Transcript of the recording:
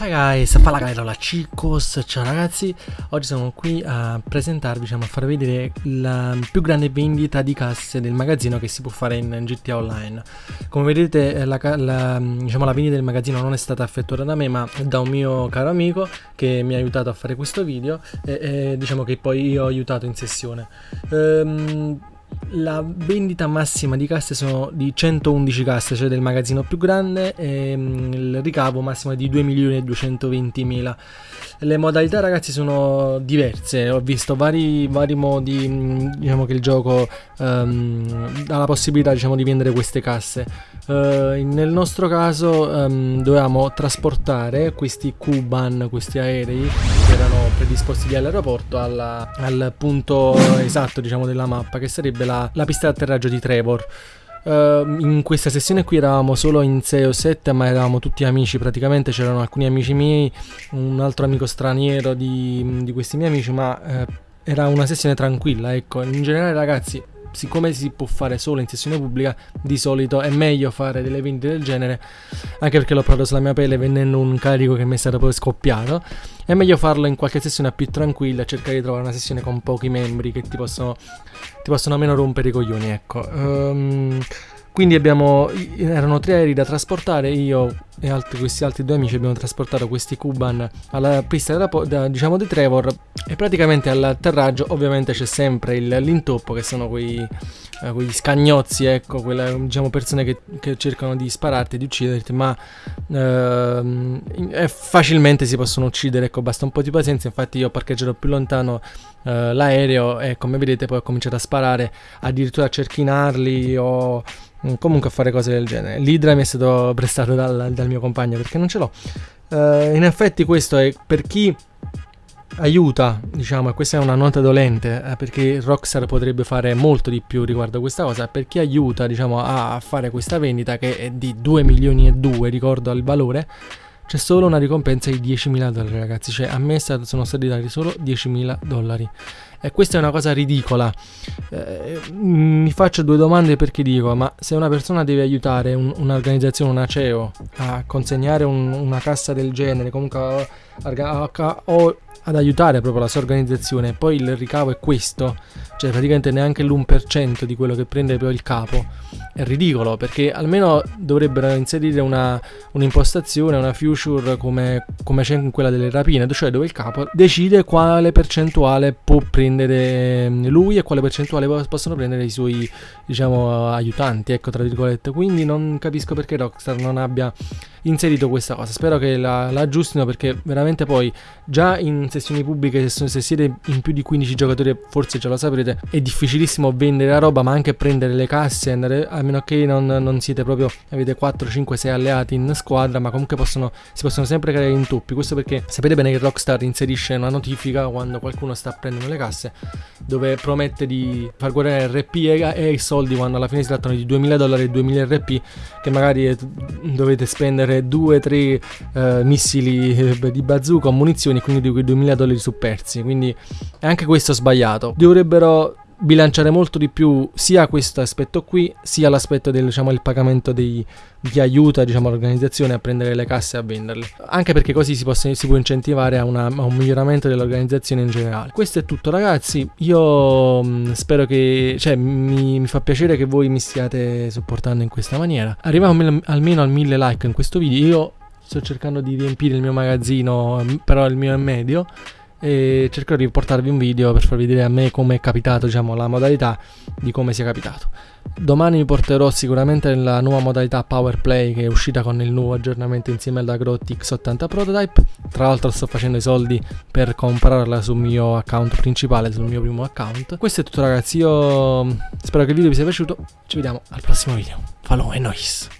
Hi guys, la Gaerola Chicos, ciao ragazzi, oggi siamo qui a presentarvi, diciamo, a far vedere la più grande vendita di casse del magazzino che si può fare in GTA Online. Come vedete eh, la, la, diciamo, la vendita del magazzino non è stata effettuata da me ma da un mio caro amico che mi ha aiutato a fare questo video e, e diciamo che poi io ho aiutato in sessione. Ehm, la vendita massima di casse sono di 111 casse, cioè del magazzino più grande, e mm, il ricavo massimo è di 2.220.000. Le modalità ragazzi sono diverse, ho visto vari, vari modi, mm, diciamo che il gioco um, dà la possibilità diciamo, di vendere queste casse. Uh, nel nostro caso um, dovevamo trasportare questi Kuban, questi aerei che erano predisposti lì all'aeroporto al punto esatto diciamo, della mappa che sarebbe la, la pista d'atterraggio di Trevor. Uh, in questa sessione qui eravamo solo in 6 o 7 ma eravamo tutti amici praticamente c'erano alcuni amici miei un altro amico straniero di, di questi miei amici ma uh, era una sessione tranquilla ecco in generale ragazzi siccome si può fare solo in sessione pubblica, di solito è meglio fare delle vendite del genere, anche perché l'ho provato sulla mia pelle venendo un carico che mi è stato poi scoppiato. È meglio farlo in qualche sessione più tranquilla, cercare di trovare una sessione con pochi membri che ti possono, ti possono meno rompere i coglioni, ecco. Um, quindi abbiamo, erano tre aerei da trasportare, io e altri, questi altri due amici abbiamo trasportato questi Kuban alla pista della, da, diciamo di Trevor e praticamente all'atterraggio ovviamente c'è sempre l'intoppo che sono quei, eh, quegli scagnozzi, ecco, quelle diciamo, persone che, che, cercano di spararti, di ucciderti, ma eh, facilmente si possono uccidere, ecco, basta un po' di pazienza, infatti io ho più lontano eh, l'aereo e come vedete poi ho cominciato a sparare, addirittura a cerchinarli o Mm, comunque a fare cose del genere. L'idra mi è stato prestato dal, dal mio compagno perché non ce l'ho. Uh, in effetti questo è per chi aiuta, diciamo, e questa è una nota dolente, eh, perché Rockstar potrebbe fare molto di più riguardo a questa cosa, per chi aiuta, diciamo, a fare questa vendita che è di 2 milioni e 2, ricordo il valore, c'è solo una ricompensa di 10.000 dollari, ragazzi, cioè a me sono stati dati solo 10.000 dollari. E questa è una cosa ridicola. Eh, mi faccio due domande perché dico, ma se una persona deve aiutare un, un'organizzazione, una CEO, a consegnare un, una cassa del genere, comunque a, a, o ad aiutare proprio la sua organizzazione, poi il ricavo è questo, cioè praticamente neanche l'1% di quello che prende poi il capo, è ridicolo perché almeno dovrebbero inserire una, un'impostazione, una future come, come c'è in quella delle rapine, cioè dove il capo decide quale percentuale può prendere lui e quale percentuale possono prendere i suoi diciamo aiutanti, ecco tra virgolette, quindi non capisco perché Rockstar non abbia inserito questa cosa. Spero che la, la, aggiustino perché veramente poi già in sessioni pubbliche se, se, siete in più di 15 giocatori forse già lo saprete è difficilissimo vendere la roba ma anche prendere le casse andare, a meno che non, non, siete proprio avete 4, 5, 6 alleati in squadra ma comunque possono, si possono sempre creare intoppi. Questo perché sapete bene che Rockstar inserisce una notifica quando qualcuno sta prendendo le casse dove promette di far guardare RP e, e i soldi quando alla fine si trattano di 2000 dollari e 2000 RP che magari dovete spendere 2-3 eh, missili eh, di bazooka o munizioni, quindi di quei 2000 dollari su persi. Quindi anche questo sbagliato. Dovrebbero bilanciare molto di più sia questo aspetto qui, sia l'aspetto del diciamo, pagamento dei, chi aiuta diciamo, l'organizzazione a prendere le casse e a venderle. Anche perché così si, possa, si può incentivare a, una, a, un miglioramento dell'organizzazione in generale. Questo è tutto ragazzi, io mm, spero che, cioè mi, mi, fa piacere che voi mi stiate supportando in questa maniera. Arriviamo almeno al 1000 like in questo video, io sto cercando di riempire il mio magazzino, però il mio è medio e cercherò di portarvi un video per farvi vedere a me come è capitato, diciamo, la modalità di come sia capitato. Domani vi porterò sicuramente la nuova modalità Power Play che è uscita con il nuovo aggiornamento insieme alla Grot X80 Prototype. Tra l'altro sto facendo i soldi per comprarla sul mio account principale, sul mio primo account. Questo è tutto ragazzi, io spero che il video vi sia piaciuto, ci vediamo al prossimo video. Follow e noise.